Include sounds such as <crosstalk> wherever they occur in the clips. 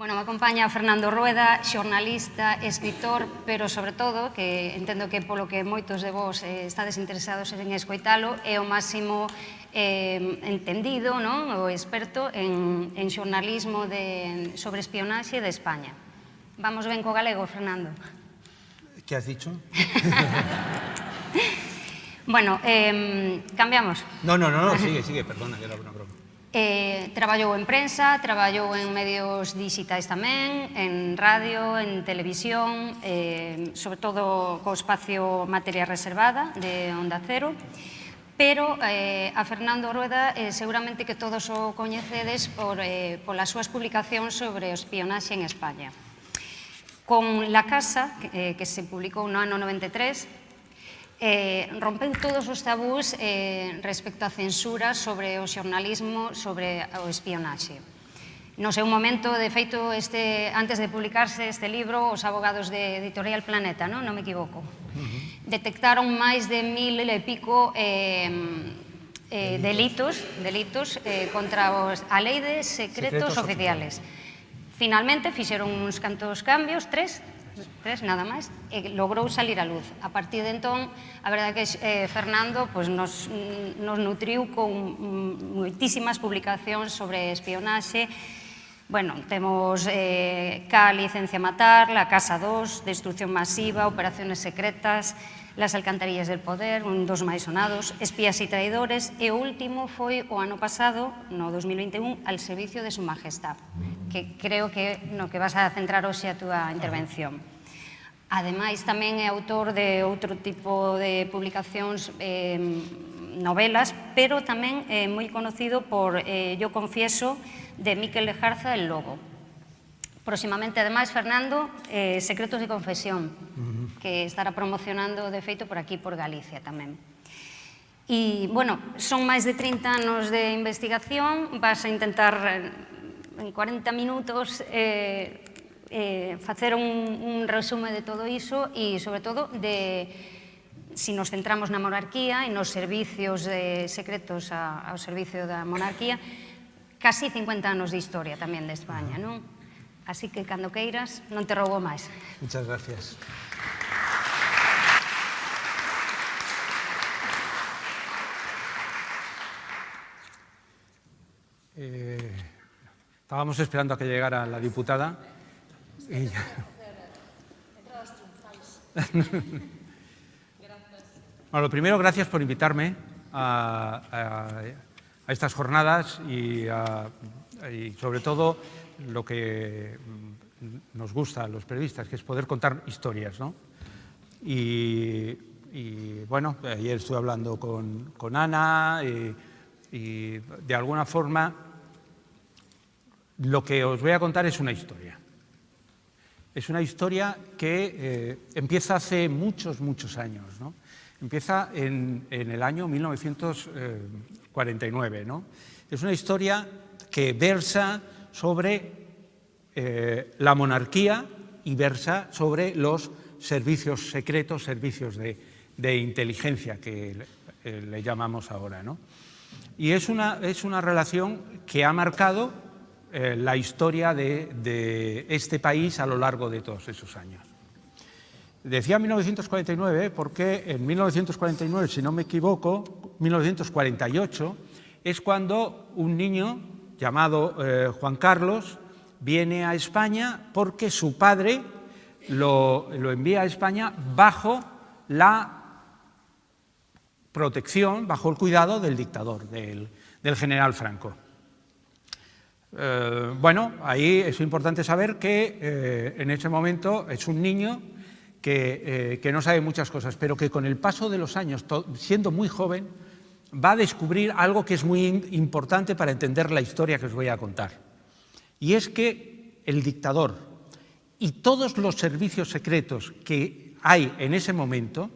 Bueno, me acompaña Fernando Rueda, xornalista, escritor, pero sobre todo, que entendo que polo que moitos de vos eh, estades interesados en escoitalo, é o máximo eh, entendido, non? o experto en, en xornalismo de, sobre espionaxe de España. Vamos ben co galego, Fernando. Que has dicho? <laughs> bueno, eh, cambiamos. No, no, no, no sigue, sigue, perdona, que era una broma. Eh, traballou en prensa, traballou en medios digitais tamén, en radio, en televisión, eh, sobre todo co espacio materia reservada de Onda Cero, pero eh, a Fernando Rueda eh, seguramente que todos o coñecedes por, eh, polas súas publicacións sobre o espionaxe en España. Con La Casa, que, eh, que se publicou no ano 93, eh, rompeu todos os tabús eh, respecto á censura sobre o xornalismo, sobre o espionaxe. No seu momento, de feito, este, antes de publicarse este libro, os abogados de Editorial Planeta, non, non me equivoco, uh -huh. detectaron máis de mil e pico eh, eh, delitos, delitos eh, contra os, a lei de secretos, secretos oficiales. oficiales. Finalmente, fixeron uns cantos cambios, tres, tres nada máis, e eh, logrou salir a luz. A partir de entón, a verdade que eh, Fernando pois, nos, mm, nos nutriu con mm, moitísimas publicacións sobre espionaxe, Bueno, temos eh, K, Licencia Matar, La Casa 2, Destrucción Masiva, Operaciones Secretas, Las Alcantarillas del Poder, un dos máis sonados, Espías e Traidores, e o último foi o ano pasado, no 2021, al Servicio de Su Majestad que creo que no que vas a centrar hoxe a túa intervención. Ademais, tamén é autor de outro tipo de publicacións eh, novelas, pero tamén é eh, moi conocido por eh, Yo confieso de Miquel Lejarza El Lobo. Próximamente, ademais, Fernando, eh, Secretos de Confesión, uh -huh. que estará promocionando de feito por aquí, por Galicia tamén. E, bueno, son máis de 30 anos de investigación, vas a intentar en 40 minutos eh, eh, facer un, un resume de todo iso e, sobre todo, de se si nos centramos na monarquía e nos servicios eh, secretos a, ao servicio da monarquía, casi 50 anos de historia tamén de España, non? Así que, cando queiras, non te roubo máis. Muchas gracias. Eh... estábamos esperando a que llegara la diputada. <laughs> Bueno, lo primero, gracias por invitarme a, a, a estas jornadas y, a, y, sobre todo lo que nos gusta a los periodistas, que es poder contar historias. ¿no? Y, y, bueno, ayer estuve hablando con, con Ana y, y de alguna forma lo que os voy a contar es una historia. Es una historia que eh, empieza hace muchos, muchos años. ¿no? Empieza en, en, el año 1949. ¿no? Es una historia que versa sobre eh, la monarquía y versa sobre los servicios secretos, servicios de, de inteligencia que le, eh, le llamamos ahora. ¿no? Y es una, es una relación que ha marcado eh, la historia de, este país a lo largo de todos esos años. Decía 1949 porque en 1949, si no me equivoco, 1948, es cuando un niño llamado eh, Juan Carlos viene a España porque su padre lo, envía a España bajo la protección, bajo el cuidado del dictador, del general Franco. Eh, bueno, ahí es importante saber que eh, en ese momento es un niño que, eh, que, no sabe muchas cosas, pero que con el paso de los años, siendo muy joven, va a descubrir algo que es muy importante para entender la historia que os voy a contar. Y es que el dictador y todos los servicios secretos que hay en ese momento,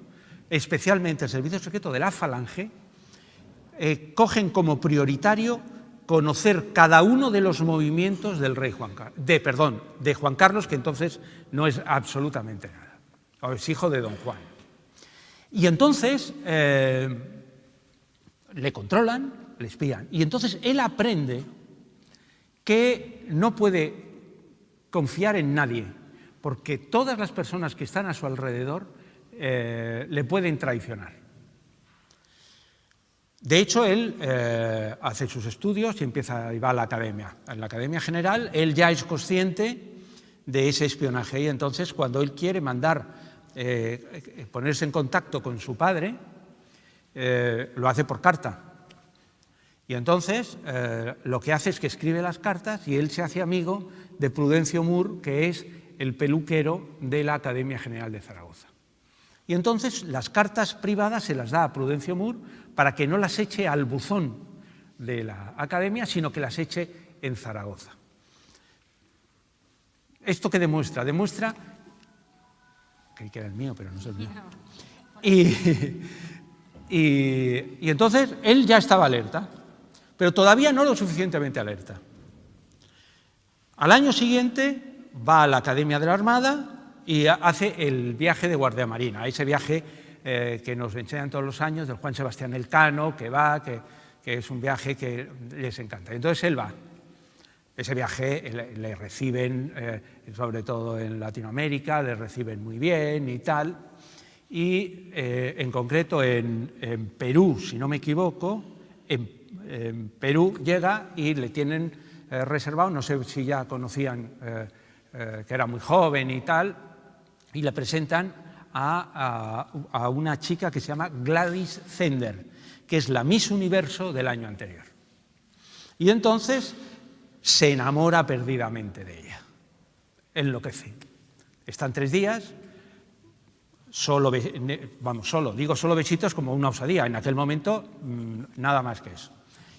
especialmente el servicio secreto de la Falange, cogen como prioritario conocer cada uno de los movimientos del rey Juan Carlos, de, perdón, de Juan Carlos, que entonces no es absolutamente nada, o es hijo de don Juan. Y entonces eh, le controlan, le espían, y entonces él aprende que no puede confiar en nadie, porque todas las personas que están a su alrededor eh, le pueden traicionar. De hecho, él eh, hace sus estudios y empieza y va a la academia. En la academia general, él ya es consciente de ese espionaje y entonces cuando él quiere mandar, eh, ponerse en contacto con su padre, eh, lo hace por carta. Y entonces lo que hace es que escribe las cartas y él se hace amigo de Prudencio Moore, que es el peluquero de la Academia General de Zaragoza. Y entonces las cartas privadas se las da a Prudencio Moore para que no las eche al buzón de la academia, sino que las eche en Zaragoza. ¿Esto qué demuestra? Demuestra, que era el mío, pero no es el mío. Y, y entonces él ya estaba alerta, pero todavía no lo suficientemente alerta. Al año siguiente va a la Academia de la Armada y hace el viaje de Guardia Marina, ese viaje eh, que nos enseñan todos los años, del Juan Sebastián Elcano, que va, que, es un viaje que les encanta. Entonces él va. Ese viaje le, reciben, eh, sobre todo en Latinoamérica, le reciben muy bien y tal. Y eh, en concreto en, Perú, si no me equivoco, en, Perú llega y le tienen reservado, no sé si ya conocían que era muy joven y tal, y le presentan a, una chica que se llama Gladys Zender, que es la Miss Universo del año anterior. Y entonces se enamora perdidamente de ella, enloquece. Están tres días, solo, vamos, solo, digo solo besitos como una osadía, en aquel momento mm, nada más que eso.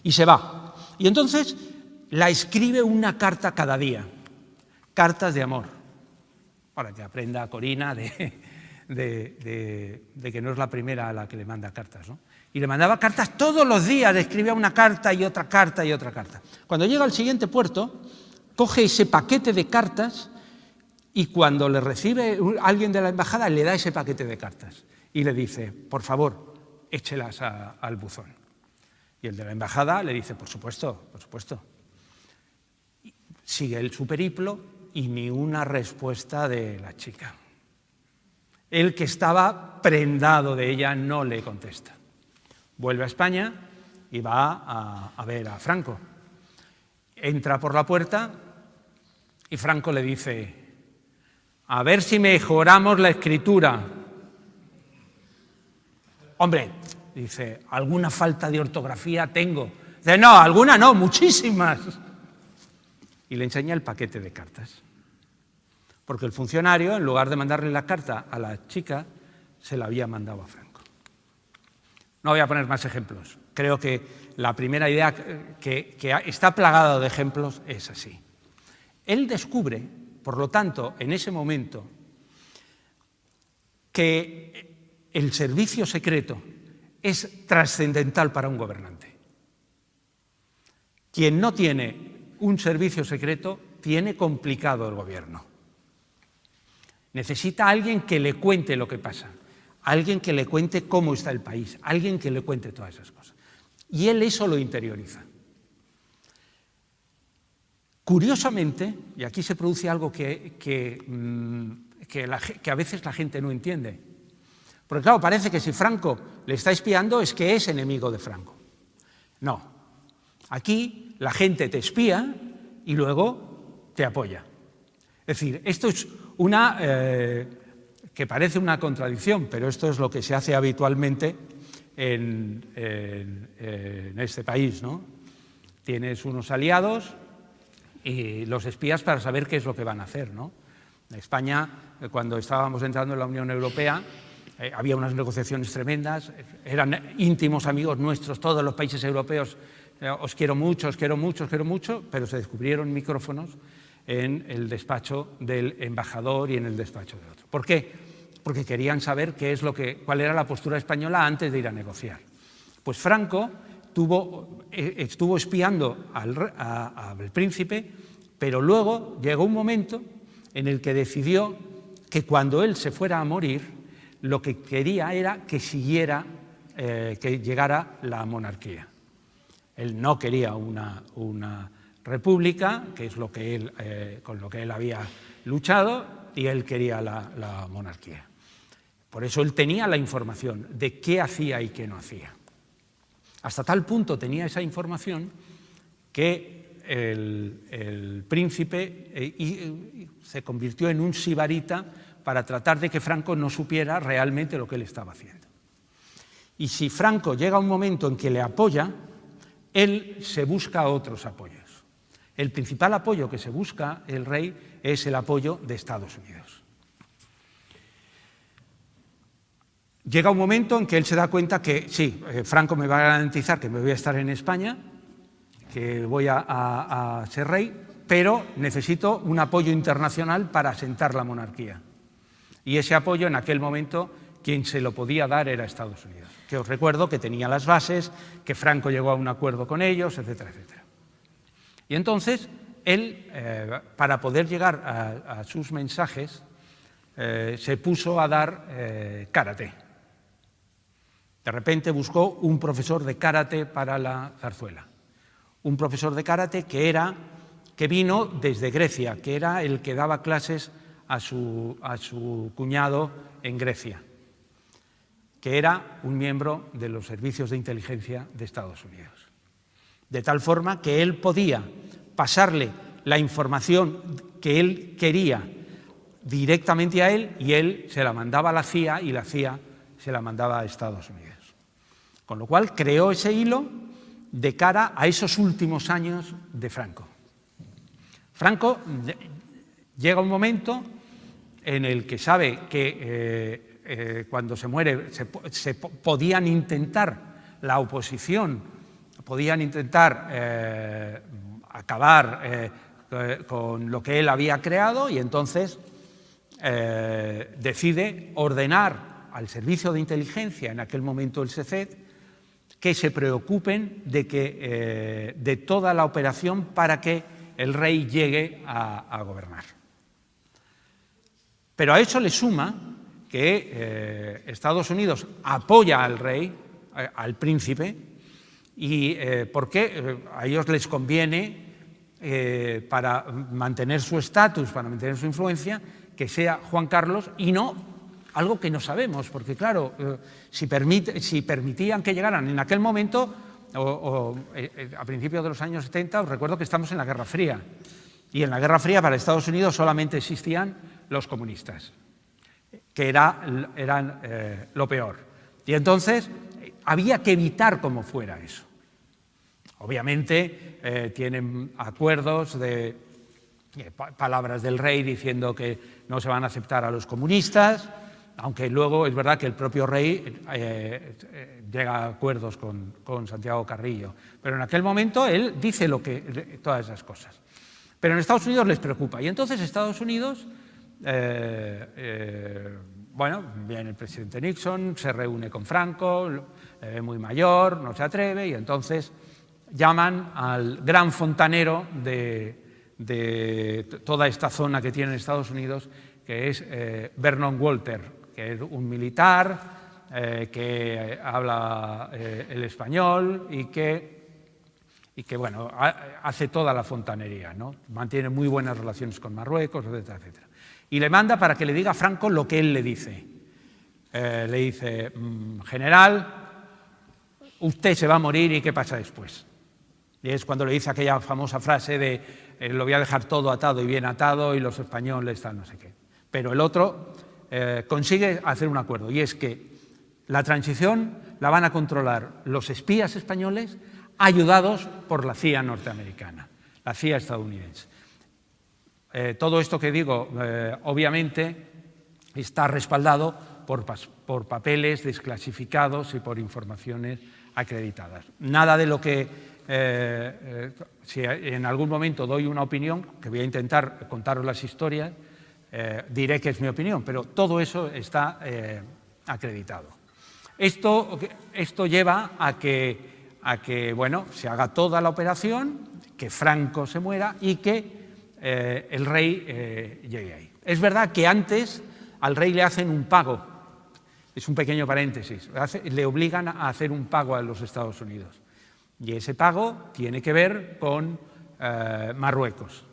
Y se va. Y entonces la escribe una carta cada día, cartas de amor, para que aprenda Corina de, de, que no es la primera a la que le manda cartas. ¿no? Y le mandaba cartas todos los días, le escribía una carta y otra carta y otra carta. Cuando llega al siguiente puerto, coge ese paquete de cartas y cuando le recibe alguien de la embajada le da ese paquete de cartas y le dice, por favor, échelas al buzón. Y el de la embajada le dice, por supuesto, por supuesto. Sigue el su periplo y ni una respuesta de la chica. El que estaba prendado de ella no le contesta. Vuelve a España y va a, ver a Franco. Entra por la puerta y Franco le dice, a ver si mejoramos la escritura. Hombre, dice, alguna falta de ortografía tengo. Dice, no, alguna no, muchísimas. Y le enseña el paquete de cartas porque el funcionario, en lugar de mandarle la carta a la chica, se la había mandado a Franco. No voy a poner más ejemplos. Creo que la primera idea que, está plagada de ejemplos es así. Él descubre, por lo tanto, en ese momento, que el servicio secreto es trascendental para un gobernante. Quien no tiene un servicio secreto tiene complicado el gobierno. Necesita alguien que le cuente lo que pasa, alguien que le cuente cómo está el país, alguien que le cuente todas esas cosas. Y él eso lo interioriza. Curiosamente, y aquí se produce algo que, que, mm, que, a veces la gente no entiende, porque claro, parece que si Franco le está espiando es que es enemigo de Franco. No, aquí la gente te espía y luego te apoya. Es decir, esto es una eh, que parece una contradicción, pero esto es lo que se hace habitualmente en, este país. ¿no? Tienes unos aliados y los espías para saber qué es lo que van a hacer. ¿no? España, eh, cuando estábamos entrando en la Unión Europea, eh, había unas negociaciones tremendas, eran íntimos amigos nuestros, todos los países europeos, os quiero mucho, os quiero mucho, os quiero mucho, pero se descubrieron micrófonos en el despacho del embajador y en el despacho de otro. ¿Por qué? Porque querían saber qué es lo que, cuál era la postura española antes de ir a negociar. Pues Franco eh, estuvo espiando al, al príncipe, pero luego llegó un momento en el que decidió que cuando él se fuera a morir, lo que quería era que siguiera, eh, que llegara la monarquía. Él no quería una, una república, que es lo que él, eh, con lo que él había luchado, y él quería la, monarquía. Por eso él tenía la información de qué hacía y qué no hacía. Hasta tal punto tenía esa información que el, príncipe eh, eh, se convirtió en un sibarita para tratar de que Franco no supiera realmente lo que él estaba haciendo. Y si Franco llega a un momento en que le apoya, él se busca otros apoyos. El principal apoyo que se busca el rey es el apoyo de Estados Unidos. Llega un momento en que él se da cuenta que sí, eh, Franco me va a garantizar que me voy a estar en España, que voy a, ser rey, pero necesito un apoyo internacional para asentar la monarquía. Y ese apoyo en aquel momento quien se lo podía dar era Estados Unidos, que os recuerdo que tenía las bases, que Franco llegó a un acuerdo con ellos, etcétera, etcétera. Y entonces, él, eh, para poder llegar a, sus mensajes, eh, se puso a dar eh, karate. De repente buscó un profesor de karate para la zarzuela. Un profesor de karate que, era, que vino desde Grecia, que era el que daba clases a su, a su cuñado en Grecia, que era un miembro de los servicios de inteligencia de Estados Unidos. De tal forma que él podía pasarle la información que él quería directamente a él y él se la mandaba a la CIA y la CIA se la mandaba a Estados Unidos. Con lo cual creó ese hilo de cara a esos últimos años de Franco. Franco llega un momento en el que sabe que eh, eh, cuando se muere se, podían intentar la oposición, podían intentar eh, acabar eh, con lo que él había creado y entonces eh, decide ordenar al servicio de inteligencia, en aquel momento el SECED, que se preocupen de, que, de toda la operación para que el rey llegue a, gobernar. Pero a eso le suma que Estados Unidos apoya al rey, al príncipe, y eh, porque a ellos les conviene eh, para mantener su estatus, para mantener su influencia, que sea Juan Carlos y no algo que no sabemos, porque claro, eh, si, permitían que llegaran en aquel momento, o, eh, a principios de los años 70, os recuerdo que estamos en la Guerra Fría, y en la Guerra Fría para Estados Unidos solamente existían los comunistas, que era, eran eh, lo peor. Y entonces había que evitar como fuera eso. Obviamente eh, tienen acuerdos de eh, palabras del rey diciendo que no se van a aceptar a los comunistas, aunque luego es verdad que el propio rey eh, llega a acuerdos con, con, Santiago Carrillo. Pero en aquel momento él dice lo que, todas esas cosas. Pero en Estados Unidos les preocupa. Y entonces Estados Unidos, bueno, viene el presidente Nixon, se reúne con Franco, muy mayor, no se atreve, y entonces llaman al gran fontanero de, de toda esta zona que tiene Estados Unidos, que es eh, Vernon Walter, que es un militar eh, que habla eh, el español y que, y que bueno, ha, hace toda la fontanería, ¿no? mantiene muy buenas relaciones con Marruecos, etcétera, etcétera. Y le manda para que le diga a Franco lo que él le dice. le dice, mmm, general, usted se va a morir y qué pasa después. Y es cuando le dice aquella famosa frase de eh, lo voy a dejar todo atado y bien atado y los españoles tal, no sé qué. Pero el otro eh, consigue hacer un acuerdo y es que la transición la van a controlar los espías españoles ayudados por la CIA norteamericana, la CIA estadounidense. Eh, todo esto que digo, obviamente, está respaldado por, por papeles desclasificados y por informaciones acreditadas. Nada de lo que eh, eh, si en algún momento doy una opinión, que voy a intentar contaros las historias, eh, diré que es mi opinión, pero todo eso está acreditado. Esto, esto lleva a que, a que bueno, se haga toda la operación, que Franco se muera y que el rey llegue ahí. Es verdad que antes al rey le hacen un pago, es un pequeño paréntesis, le obligan a hacer un pago a los Estados Unidos. Y ese pago tiene que ver con eh, Marruecos.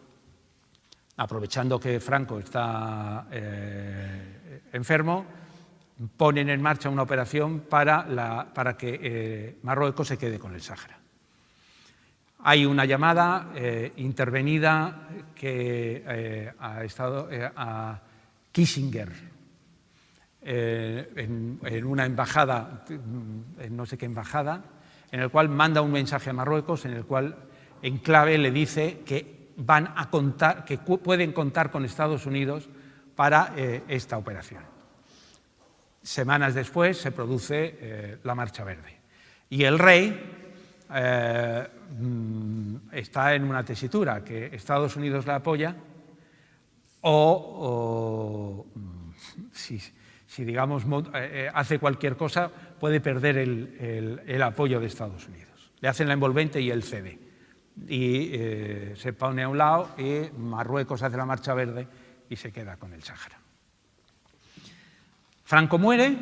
Aprovechando que Franco está eh, enfermo, ponen en marcha una operación para, que eh, Marruecos se quede con el Sáhara. Hay una llamada intervenida que ha estado a Kissinger, en, en, una embajada, en no sé qué embajada, en el cual manda un mensaje a Marruecos, en el cual en clave le dice que, van a contar, que pueden contar con Estados Unidos para eh, esta operación. Semanas después se produce eh, la Marcha Verde. Y el rey eh, mm, está en una tesitura, que Estados Unidos la apoya o, mm, si, si, digamos, hace cualquier cosa, puede perder el, el apoyo de Estados Unidos. Le hacen la envolvente y él cede y eh, se pone a un lado y Marruecos hace la marcha verde y se queda con el Sáhara. Franco muere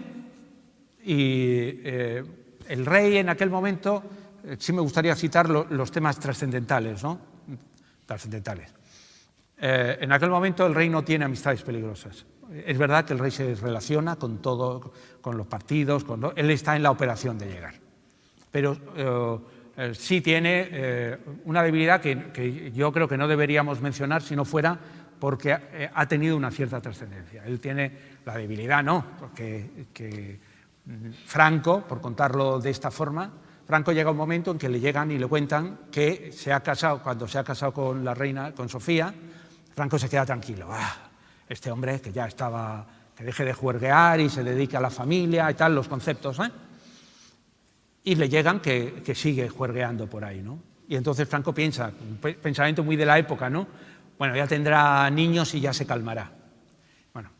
y eh, el rey en aquel momento, eh, sí me gustaría citar los temas trascendentales, ¿no? Trascendentales. en aquel momento el rey no tiene amistades peligrosas. Es verdad que el rey se relaciona con todo, con los partidos, él está en la operación de llegar. Pero eh, sí tiene eh, una debilidad que, yo creo que no deberíamos mencionar si no fuera porque eh, ha tenido una cierta trascendencia. Él tiene la debilidad, no, porque que mm, Franco, por contarlo de esta forma, Franco llega un momento en que le llegan y le cuentan que se ha casado, cuando se ha casado con la reina, con Sofía, Franco se queda tranquilo. Ah, este hombre que ya estaba, que deje de juerguear y se dedique a la familia y tal, los conceptos, ¿eh? y le llegan que, sigue juergueando por ahí. ¿no? Y entonces Franco piensa, un pensamiento muy de la época, ¿no? bueno, ya tendrá niños y ya se calmará. Bueno,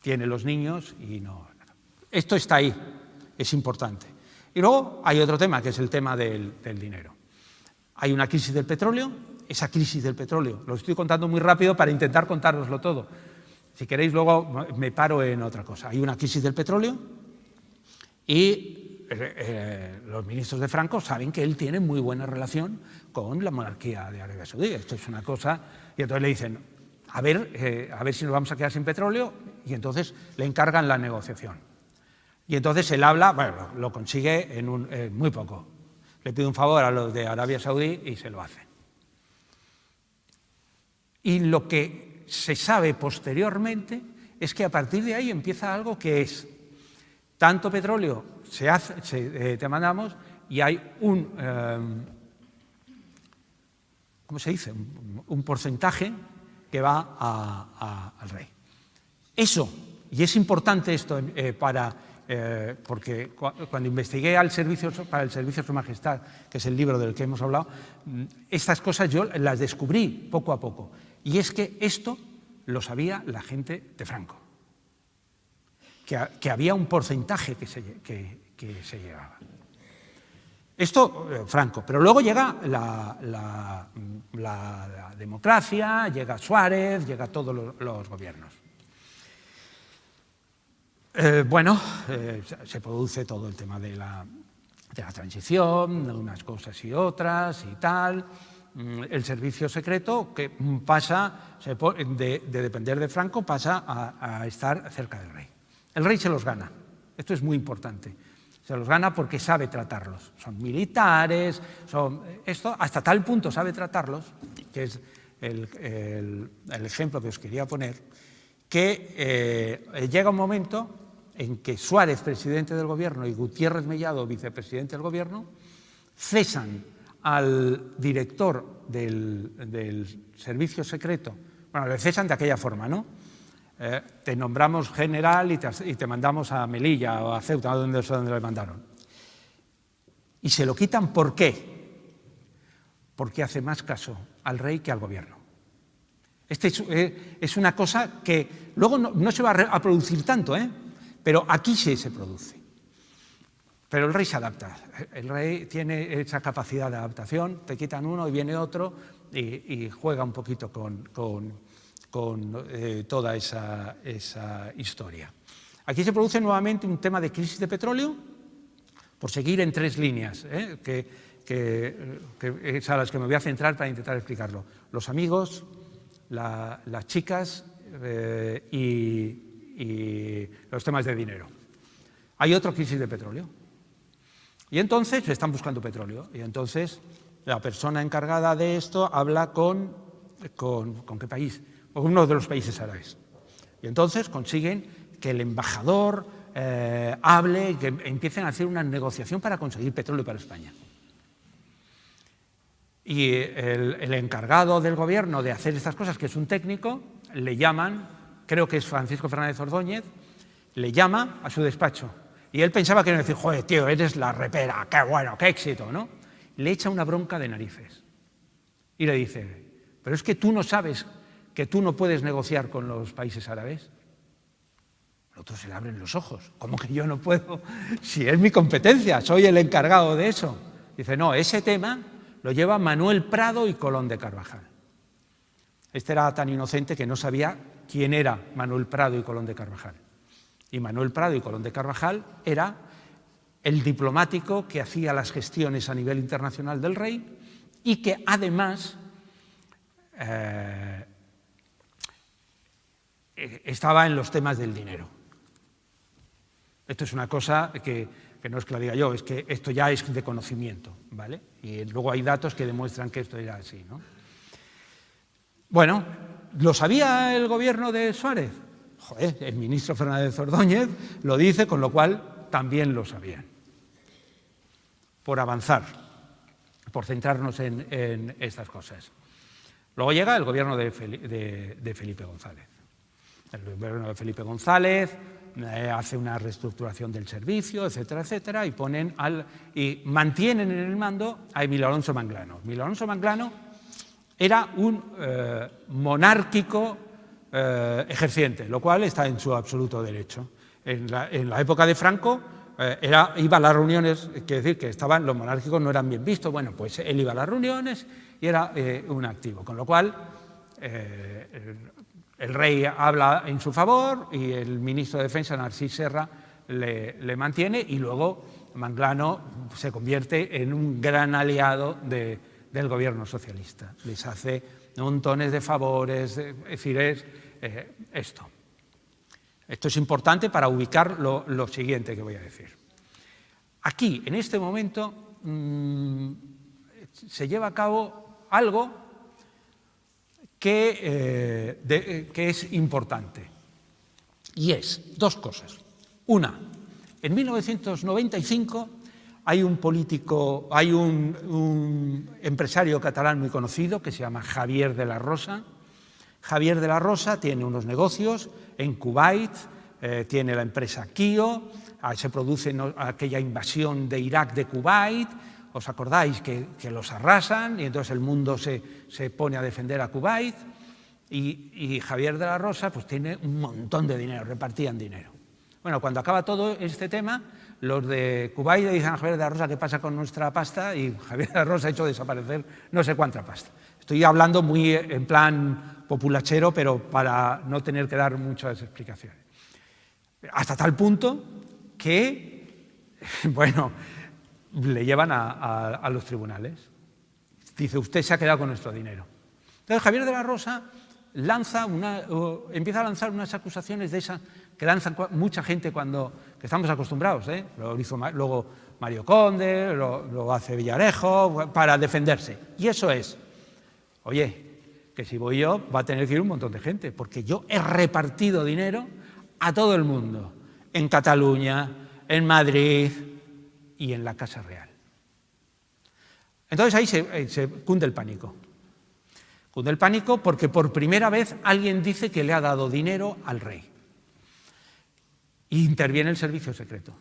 tiene los niños y no... Esto está ahí, es importante. Y luego hay otro tema, que es el tema del, del dinero. Hay una crisis del petróleo, esa crisis del petróleo, lo estoy contando muy rápido para intentar contároslo todo. Si queréis, luego me paro en otra cosa. Hay una crisis del petróleo y eh, eh, los ministros de Franco saben que él tiene muy buena relación con la monarquía de Arabia Saudí. Esto es una cosa... Y entonces le dicen, a ver, eh, a ver si nos vamos a quedar sin petróleo, y entonces le encargan la negociación. Y entonces él habla, bueno, lo consigue en, un, muy poco. Le pide un favor a los de Arabia Saudí y se lo hace. Y lo que se sabe posteriormente es que a partir de ahí empieza algo que es tanto petróleo se hace, eh, te mandamos y hay un, em, ¿cómo se dice? Un, porcentaje que va al rey. Eso, y es importante esto eh, para, eh, porque cuando investigué al servicio, para el Servicio de Su Majestad, que es el libro del que hemos hablado, mm, estas cosas yo las descubrí poco a poco. Y es que esto lo sabía la gente de Franco que, había un porcentaje que se, llevaba. Esto, eh, Franco, pero luego llega la, democracia, llega Suárez, llega todos los, gobiernos. Eh, bueno, eh, se produce todo el tema de la, de la transición, unas cosas y otras y tal. Mm, el servicio secreto que pasa, de, depender de Franco, pasa a estar cerca del rey. El rey se los gana. Esto es muy importante. Se los gana porque sabe tratarlos. Son militares, son esto hasta tal punto sabe tratarlos, que es el, ejemplo que os quería poner, que eh, llega un momento en que Suárez, presidente del gobierno, y Gutiérrez Mellado, vicepresidente del gobierno, cesan al director del, del servicio secreto, bueno, le cesan de aquella forma, ¿no? Eh, te nombramos general y te, mandamos a Melilla o a Ceuta, donde, donde le mandaron. Y se lo quitan, ¿por qué? Porque hace más caso al rey que al gobierno. Este es, eh, una cosa que luego no, se va a, producir tanto, ¿eh? pero aquí sí se produce. Pero el rey se adapta, el rey tiene esa capacidad de adaptación, te quitan uno y viene otro y, juega un poquito con, eh, toda esa, historia. Aquí se produce nuevamente un tema de crisis de petróleo, por seguir en tres líneas, ¿eh? que es a las que me voy a centrar para intentar explicarlo. Los amigos, las chicas eh, y, los temas de dinero. Hay otra crisis de petróleo. Y entonces están buscando petróleo. Y entonces la persona encargada de esto habla con, con, ¿con qué país? Con uno de los países árabes. Y entonces consiguen que el embajador eh, hable que empiecen a hacer una negociación para conseguir petróleo para España. Y el, encargado del gobierno de hacer estas cosas, que es un técnico, le llaman, creo que es Francisco Fernández Ordóñez, le llama a su despacho. Y él pensaba que iba a decir, joder, tío, eres la repera, qué bueno, qué éxito, ¿no? Le echa una bronca de narices. Y le dice, pero es que tú no sabes que tú no puedes negociar con los países árabes. Al otro se le abren los ojos. ¿Cómo que yo no puedo? Si es mi competencia, soy el encargado de eso. Dice, no, ese tema lo lleva Manuel Prado y Colón de Carvajal. Este era tan inocente que no sabía quién era Manuel Prado y Colón de Carvajal. Y Manuel Prado y Colón de Carvajal era el diplomático que hacía las gestiones a nivel internacional del rey y que además eh, estaba en los temas del dinero. Esto es una cosa que que no es que lo diga yo, es que esto ya es de conocimiento, ¿vale? Y luego hay datos que demuestran que esto era así, ¿no? Bueno, ¿lo sabía el gobierno de Suárez? El ministro Fernández Ordóñez lo dice, con lo cual también lo sabían. Por avanzar, por centrarnos en, estas cosas. Luego llega el gobierno de Felipe González. El gobierno de Felipe González eh, hace una reestructuración del servicio, etcétera, etcétera, y, ponen al, y mantienen en el mando a Emilio Alonso Manglano. Emilio Alonso Manglano era un eh, monárquico eh, ejerciente, lo cual está en su absoluto derecho. En la, época de Franco era, iba a las reuniones, quiere decir que estaban, los monárquicos no eran bien vistos, bueno, pues él iba a las reuniones y era un activo, con lo cual el rey habla en su favor y el ministro de Defensa, Narcís Serra, le, mantiene y luego Manglano se convierte en un gran aliado del gobierno socialista. Les hace montones de favores, es decir, es eh, esto. Esto es importante para ubicar lo, siguiente que voy a decir. Aquí, en este momento, mm, se lleva a cabo algo eh, eh, que, es importante. Y es dos cosas. Una, en 1995 hay un político, hay un, empresario catalán muy conocido que se llama Javier de la Rosa. Javier de la Rosa tiene unos negocios en Kuwait, eh, tiene la empresa Kio, ah, se produce aquella invasión de Irak de Kuwait, ¿Os acordáis que, los arrasan y entonces el mundo se, pone a defender a Kuwait? Y, Javier de la Rosa pues tiene un montón de dinero, repartían dinero. Bueno, cuando acaba todo este tema, los de Kuwait le dicen a Javier de la Rosa qué pasa con nuestra pasta y Javier de la Rosa ha hecho desaparecer no sé cuánta pasta. Estoy hablando muy en plan populachero, pero para no tener que dar muchas explicaciones. Hasta tal punto que, <laughs> bueno, le llevan a, los tribunales. Dice, usted se ha quedado con nuestro dinero. Entonces Javier de la Rosa lanza una, empieza a lanzar unas acusaciones de esas que lanzan mucha gente cuando estamos acostumbrados. ¿eh? Lo hizo luego Mario Conde, lo, hace Villarejo, para defenderse. Y eso es, oye, que si voy yo va a tener que ir un montón de gente, porque yo he repartido dinero a todo el mundo, en Cataluña, en Madrid, y en la Casa Real. Entonces ahí se, cunde el pánico. Cunde el pánico porque por primera vez alguien dice que le ha dado dinero al rey. Interviene el servicio secreto.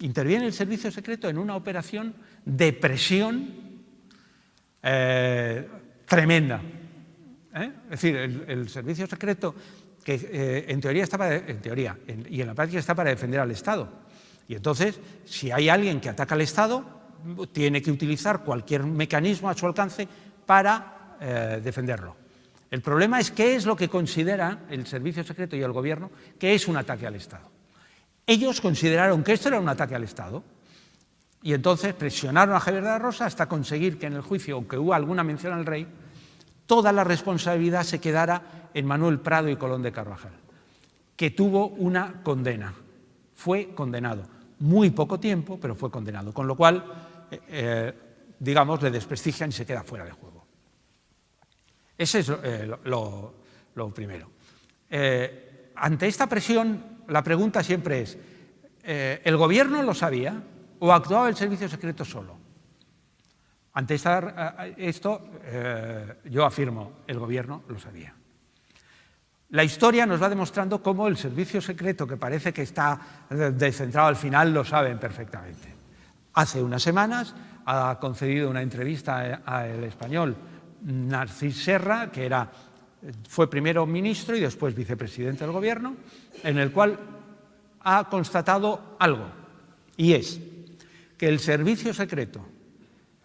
Interviene el servicio secreto en una operación de presión eh, tremenda. ¿eh? Es decir, el, servicio secreto que en teoría está para, en teoría y en la práctica está para defender al Estado y entonces, si hay alguien que ataca al Estado, tiene que utilizar cualquier mecanismo a su alcance para eh, defenderlo. El problema es qué es lo que considera el Servicio Secreto y el Gobierno que es un ataque al Estado. Ellos consideraron que esto era un ataque al Estado Y entonces presionaron a Javier de la Rosa hasta conseguir que en el juicio, aunque hubo alguna mención al rey, toda la responsabilidad se quedara en Manuel Prado y Colón de Carvajal, que tuvo una condena. Fue condenado. Muy poco tiempo, pero fue condenado. Con lo cual, eh, eh, digamos, le desprestigian y se queda fuera de juego. Ese es eh, lo, lo, primero. ante esta presión, la pregunta siempre es, ¿el gobierno lo sabía? ¿O actuaba el servicio secreto solo? Ante esto, eh, yo afirmo, el gobierno lo sabía. La historia nos va demostrando cómo el servicio secreto, que parece que está descentrado al final, lo saben perfectamente. Hace unas semanas ha concedido una entrevista al español Narcís Serra, que era, fue primero ministro y después vicepresidente del gobierno, en el cual ha constatado algo, y es que el servicio secreto,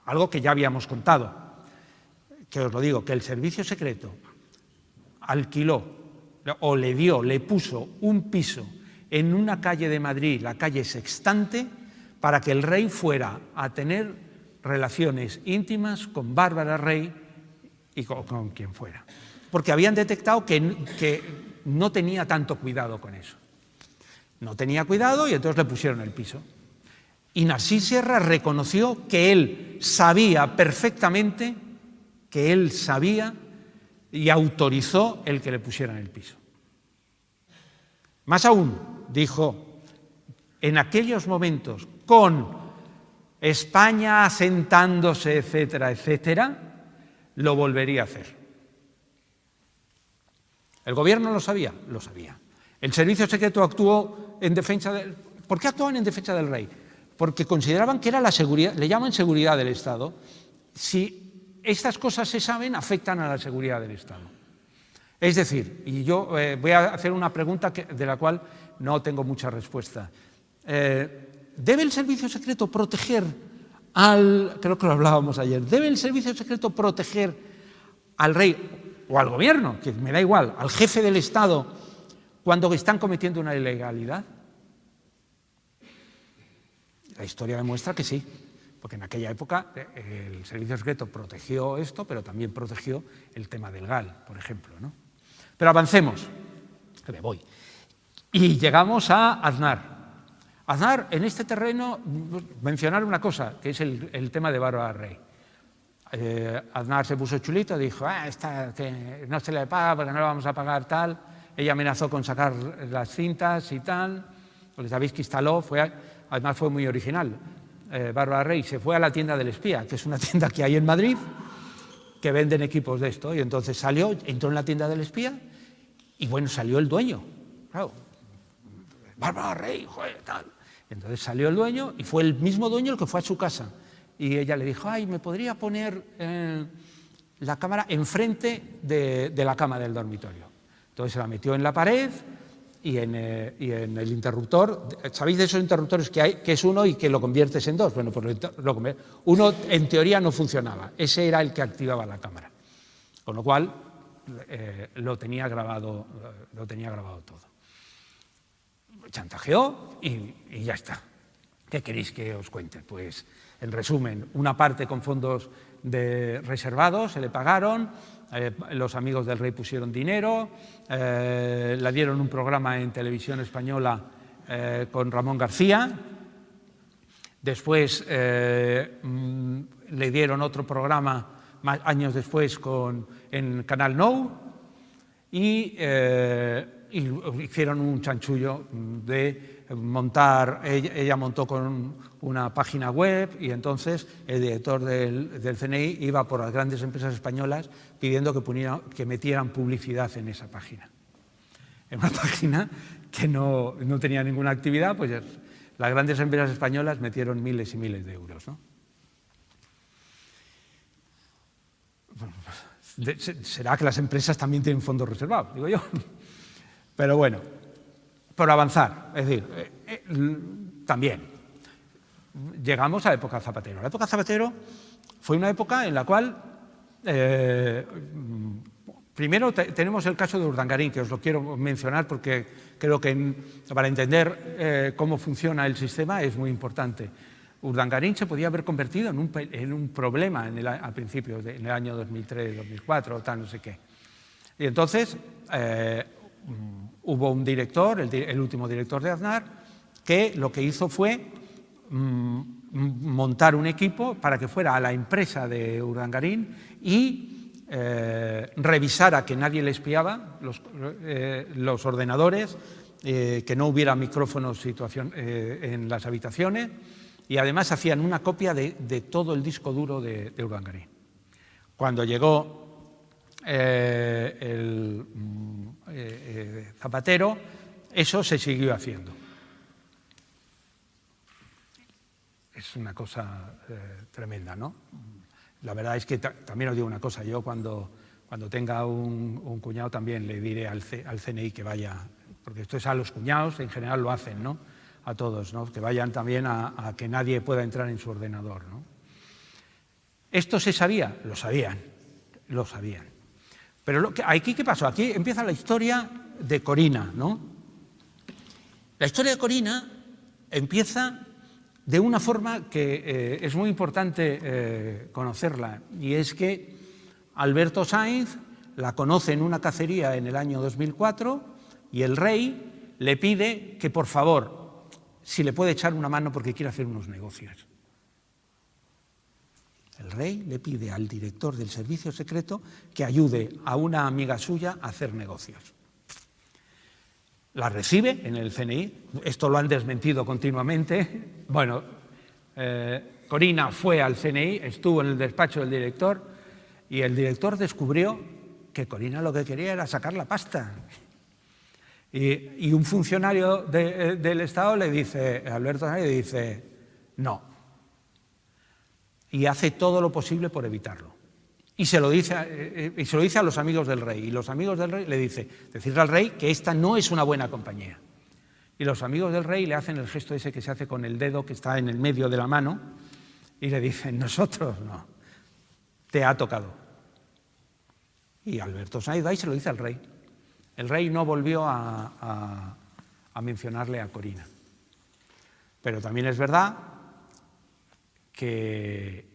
algo que ya habíamos contado, que os lo digo, que el servicio secreto alquiló o le dio, le puso un piso en una calle de Madrid, la calle Sextante, para que el rey fuera a tener relaciones íntimas con Bárbara Rey y con, quien fuera. Porque habían detectado que, no tenía tanto cuidado con eso. No tenía cuidado y entonces le pusieron el piso. Y Narcís Sierra reconoció que él sabía perfectamente, que él sabía y autorizó el que le pusieran el piso. Más aún, dijo, en aquellos momentos, con España asentándose, etcétera, etcétera, lo volvería a hacer. ¿El gobierno lo sabía? Lo sabía. El servicio secreto actuó en defensa del... ¿Por qué actuaban en defensa del rey? porque consideraban que era la seguridad, le llaman seguridad del Estado. Si estas cosas se saben, afectan a la seguridad del Estado. Es decir, y yo eh, voy a hacer una pregunta de la cual no tengo mucha respuesta. Eh, ¿Debe el servicio secreto proteger al, creo que lo hablábamos ayer, ¿debe el servicio secreto proteger al rey o al gobierno, que me da igual, al jefe del Estado, cuando están cometiendo una ilegalidad? La historia demuestra que sí, porque en aquella época eh, el servicio secreto protegió esto, pero también protegió el tema del GAL, por ejemplo. ¿no? Pero avancemos, que me voy. Y llegamos a Aznar. Aznar, en este terreno, mencionar una cosa, que es el, tema de Bárbara Rey. Eh, se puso chulito, dijo, ah, esta, no se le paga porque no le vamos a pagar tal. Ella amenazó con sacar las cintas y tal. Porque sabéis que instaló, fue además fue muy original. Eh, Bárbara Rey se fue a la tienda del espía, que es una <laughs> tienda que hay en Madrid, que venden equipos de esto, y entonces salió, entró en la tienda del espía, y bueno, salió el dueño. Claro, Bárbara Rey, joder, tal. Entonces salió el dueño, y fue el mismo dueño el que fue a su casa. Y ella le dijo, ay, ¿me podría poner eh, la cámara enfrente de, de la cama del dormitorio? Entonces se la metió en la pared, eh, y en, el interruptor, ¿sabéis de esos interruptores que hay, que es uno y que lo conviertes en dos? Bueno, pues lo, uno en teoría no funcionaba, ese era el que activaba la cámara, con lo cual eh, lo, tenía grabado, lo tenía grabado todo. Chantajeó y, y ya está. ¿Qué queréis que os cuente? Pues, en resumen, una parte con fondos reservados, se le pagaron, eh, los amigos del rey pusieron dinero, eh, le dieron un programa en televisión española eh, con Ramón García, después mm, le dieron otro programa años después con, en Canal No y, y hicieron un chanchullo de montar, ella, montó con una página web y entonces el director del, CNI iba por las grandes empresas españolas pidiendo que, que metieran publicidad en esa página. En una <laughs> página que no, tenía ninguna actividad, pues las grandes empresas españolas metieron miles y miles de euros. será que las empresas también tienen fondos reservados, digo yo. <laughs> Pero bueno, por avanzar. Es decir, eh, eh, también llegamos a la época Zapatero. La época Zapatero fue una época en la cual, eh, primero tenemos el caso de Urdangarín, que os lo quiero mencionar porque creo que para entender cómo funciona el sistema es muy importante. Urdangarín se podía haber convertido en un, en un problema en el, a principios, de, en el año 2003, 2004 o tal, no sé qué. Y entonces eh, hubo un director, el, último director de Aznar, que lo que hizo fue mmm, montar un equipo para que fuera a la empresa de Urdangarín y eh, revisara que nadie le espiaba los, eh, ordenadores, eh, que no hubiera micrófonos situación, en las habitaciones y además hacían una copia de, todo el disco duro de, de. Cuando llegó el mm, Zapatero, eso se siguió haciendo. Es una cosa tremenda, ¿no? La verdad es que también os digo una cosa, yo cuando, cuando tenga un, cuñado también le diré al CNI que vaya porque esto es a los cuñados, en general lo hacen, ¿no? A todos, ¿no? Que vayan también a, a que nadie pueda entrar en su ordenador, ¿no? ¿Esto se sabía? Lo sabían, lo sabían. Pero lo que, aquí, ¿qué pasó? Aquí empieza la historia de Corina, ¿no? La historia de Corina empieza de una forma que eh, es muy importante eh, conocerla, y es que Alberto Sainz la conoce en una cacería en el año 2004, y el rey le pide que, por favor, si le puede echar una mano porque quiere hacer unos negocios. El rey le pide al director del servicio secreto que ayude a una amiga suya a hacer negocios. La recibe en el CNI, esto lo han desmentido continuamente. <laughs> Bueno, eh, Corina fue al CNI, estuvo en el despacho del director y el director descubrió que Corina lo que quería era sacar la pasta. Y, un funcionario de, del Estado le dice, Alberto le dice, no. Y hace todo lo posible por evitarlo. Y se, lo dice, eh, y se lo dice a los amigos del rey. Y los amigos del rey le dice, decirle al rey que esta no es una buena compañía. Y los amigos del rey le hacen el gesto ese que se hace con el dedo que está en el medio de la mano y le dicen, <laughs> nosotros no, te ha tocado. Y Alberto va y se lo dice al rey. El rey no volvió a mencionarle a Corina. Pero también es verdad que,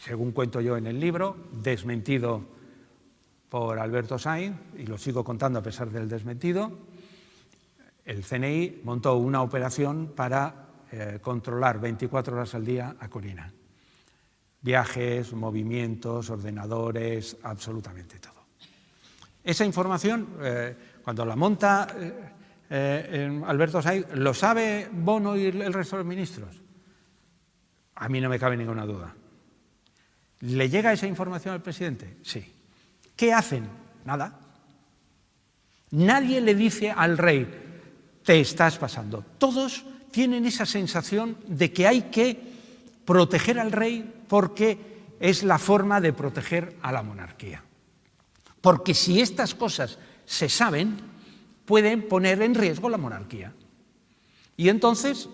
según cuento yo en el libro, desmentido por Alberto Sainz, y lo sigo contando a pesar del desmentido, el CNI montó una operación para eh, controlar 24 horas al día a Corina. Viajes, movimientos, ordenadores, absolutamente todo. Esa información eh, cuando la monta eh, Alberto Said, ¿lo sabe Bono y el resto de los ministros? A mí no me cabe ninguna duda. ¿Le llega esa información al presidente? Sí. ¿Qué hacen? Nada. Nadie le dice al rey, te estás pasando. Todos tienen esa sensación de que hay que proteger al rey porque es la forma de proteger a la monarquía. Porque si estas cosas se saben, pueden poner en riesgo la monarquía. Y entonces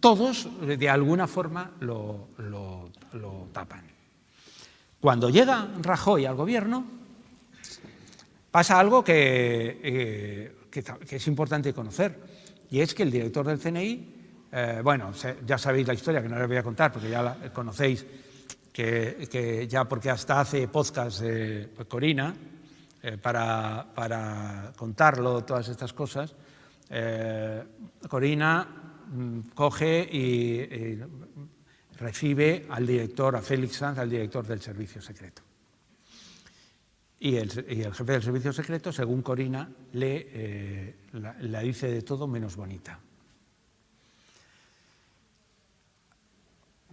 todos de alguna forma lo, lo, lo tapan. Cuando llega Rajoy al gobierno, pasa algo que, eh, que, es importante conocer, y es que el director del CNI, eh, bueno, ya sabéis la historia, que no les voy a contar, porque ya la conocéis, que, que ya porque hasta hace podcast eh, Corina, para, para, contarlo, todas estas cosas, eh, Corina coge y, recibe al director, a Félix Sanz, al director del servicio secreto. Y el, jefe del servicio secreto, según Corina, le, eh, la, dice de todo menos bonita.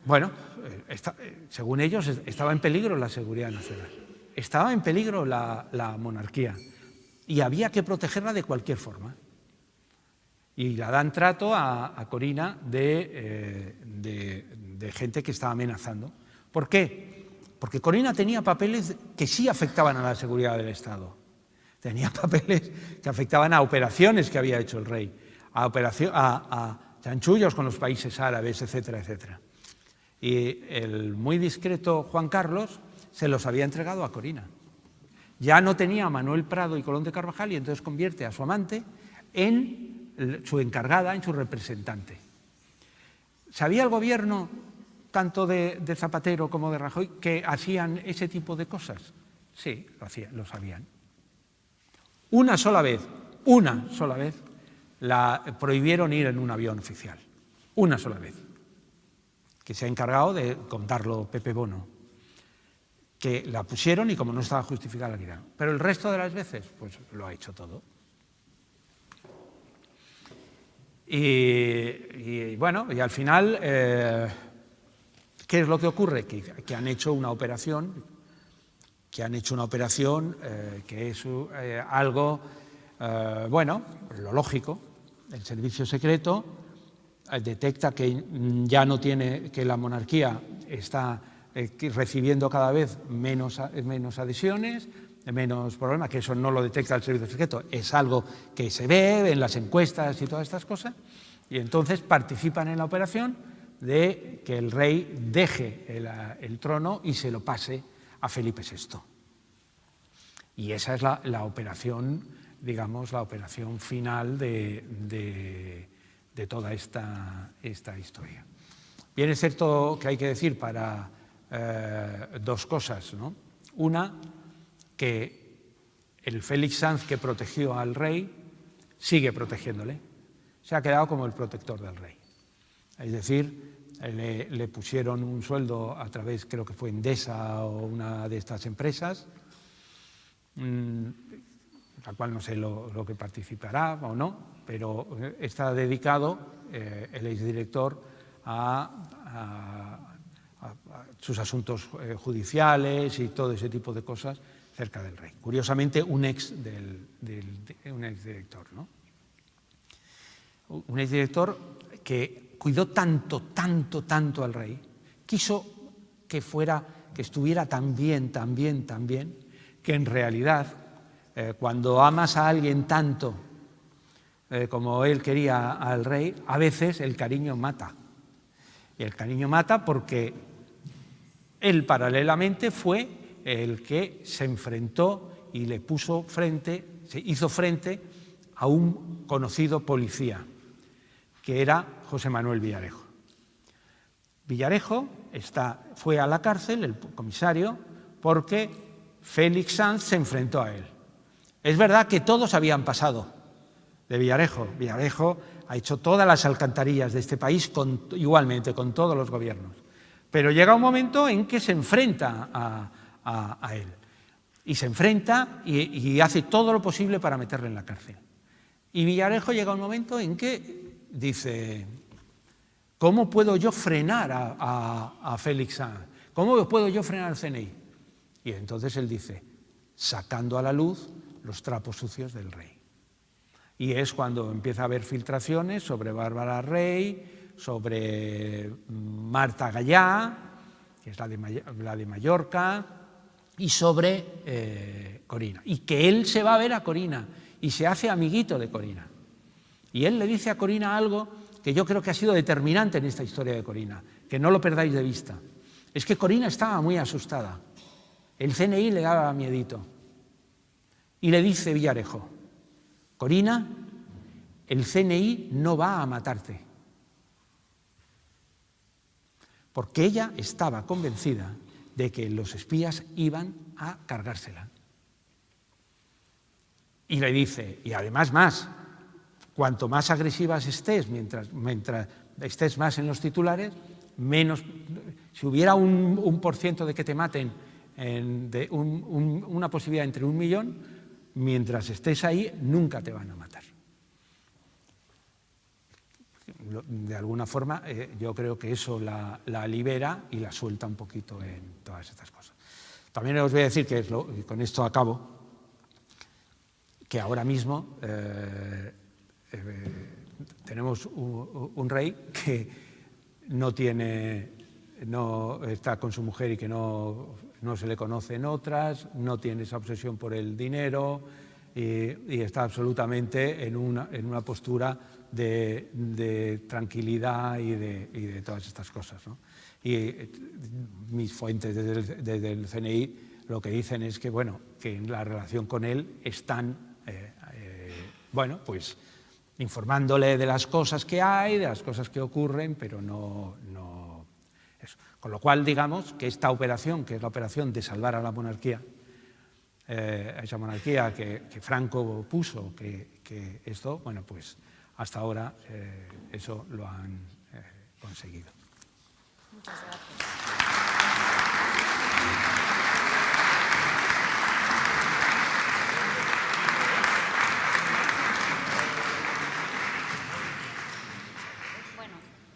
Bueno, eh, eh, según ellos, estaba en peligro la seguridad nacional estaba en peligro la, monarquía y había que protegerla de cualquier forma. Y la dan trato a, Corina de, eh, de, gente que estaba amenazando. ¿Por qué? Porque Corina tenía papeles que sí afectaban a la seguridad del Estado. Tenía <laughs> papeles que afectaban a operaciones que había hecho el rey, a, operación, a, a chanchullos con los países árabes, etcétera, etcétera. Y el muy discreto Juan Carlos se los había entregado a Corina. Ya no tenía a Manuel Prado y Colón de Carvajal y entonces convierte a su amante en su encargada, en su representante. ¿Sabía el gobierno, tanto de, Zapatero como de Rajoy, que hacían ese tipo de cosas? Sí, lo, hacían, lo sabían. Una sola vez, una sola vez, la prohibieron ir en un avión oficial. Una sola vez. Que se ha encargado de contarlo Pepe Bono. Que la pusieron y como no estaba justificada la quitaron. Pero el resto de las veces, pues lo ha hecho todo. Y, bueno, y al final, eh, ¿qué es lo que ocurre? Que, han hecho una operación, que han hecho una operación eh, que es eh, algo, bueno, lo lógico, el servicio secreto detecta que ya no tiene, que la monarquía está recibiendo cada vez menos, menos adhesiones, menos problema, que eso no lo detecta el servicio secreto, es algo que se ve en las encuestas y todas estas cosas, y entonces participan en la operación de que el rey deje el, trono y se lo pase a Felipe VI. Y esa es la, operación, digamos, la operación final de, toda esta, esta, historia. Bien, es cierto que hay que decir para eh, dos cosas, ¿no? Una, que el Félix Sanz que protegió al rey sigue protegiéndole. Se ha quedado como el protector del rey. Es decir, le, pusieron un sueldo a través, creo que fue Endesa o una de estas empresas, mm, la cual no sé lo, que participará o no, pero está dedicado eh, el exdirector a, a, sus asuntos eh, judiciales y todo ese tipo de cosas cerca del rey. Curiosamente, un ex, del, un ex director. ¿no? Un ex director que cuidó tanto, tanto, tanto al rey, quiso que fuera, que estuviera tan bien, tan bien, tan bien, que en realidad, eh, cuando amas a alguien tanto eh, como él quería al rey, a veces el cariño mata. Y el cariño mata porque él paralelamente fue el que se enfrentó y le puso frente, se hizo frente a un conocido policía, que era José Manuel Villarejo. Villarejo está, fue a la cárcel, el comisario, porque Félix Sanz se enfrentó a él. Es verdad que todos habían pasado de Villarejo. Villarejo ha hecho todas las alcantarillas de este país igualmente, con todos los gobiernos. Pero llega un momento en que se enfrenta a, a, él. Y se enfrenta y, hace todo lo posible para meterle en la cárcel. Y Villarejo llega un momento en que dice, ¿cómo puedo yo frenar a, a Félix Sanz? ¿Cómo puedo yo frenar al CNI? Y entonces él dice, sacando a la luz los trapos sucios del rey. Y es cuando empieza a haber filtraciones sobre Bárbara Rey, sobre mm, Marta Gallá, que es la de, la de Mallorca, y sobre eh, Corina. Y que él se va a ver a Corina y se hace amiguito de Corina. Y él le dice a Corina algo que yo creo que ha sido determinante en esta historia de Corina, que no lo perdáis de vista. Es que Corina estaba muy asustada. El CNI le daba miedito. Y le dice Villarejo, Corina, el CNI no va a matarte. Porque ella estaba convencida de que los espías iban a cargársela. Y le dice, y además más, cuanto más agresivas estés, mientras, estés más en los titulares, menos, si hubiera un, por ciento de que te maten, de una posibilidad entre un millón, mientras estés ahí, nunca te van a matar de alguna forma eh, yo creo que eso la, libera y la suelta un poquito en todas estas cosas. También os voy a decir que, con esto acabo, que ahora mismo eh, eh, tenemos un, rey que no tiene, no está con su mujer y que no, no se le conocen otras, no tiene esa obsesión por el dinero y, y está absolutamente en una, en una postura de, tranquilidad y de, todas estas cosas. Y eh, mis fuentes desde el, CNI lo que dicen es que, bueno, que en la relación con él están, eh, eh, bueno, pues informándole de las cosas que hay, de las cosas que ocurren, pero no, no. Con lo cual, digamos que esta operación, que es la operación de salvar a la monarquía, eh, esa monarquía que, Franco puso, que, esto, bueno, pues hasta ahora eh, eso lo han eh, conseguido. Muchas gracias.